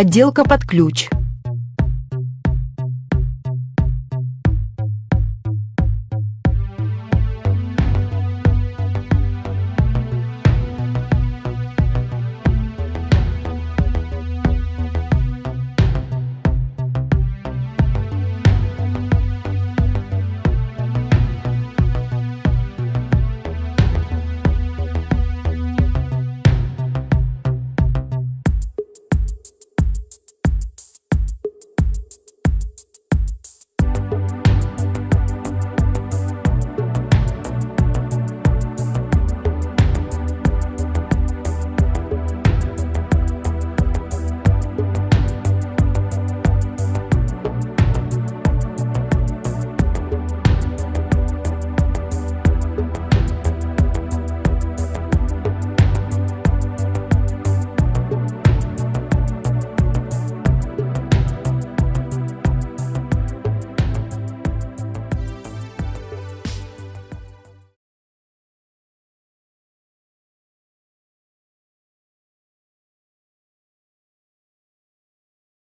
Отделка под ключ.